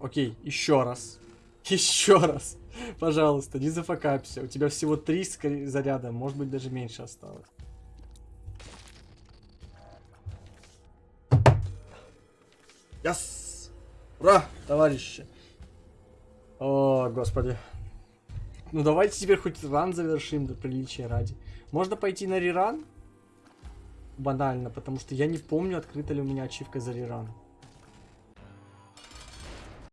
окей, еще раз. Еще раз. Пожалуйста, не зафакапься. У тебя всего три заряда, может быть даже меньше осталось. Яс! Ура, товарищи! О, господи. Ну давайте теперь хоть ран завершим до приличия ради. Можно пойти на реран? Банально, потому что я не помню, открыта ли у меня ачивка за реран.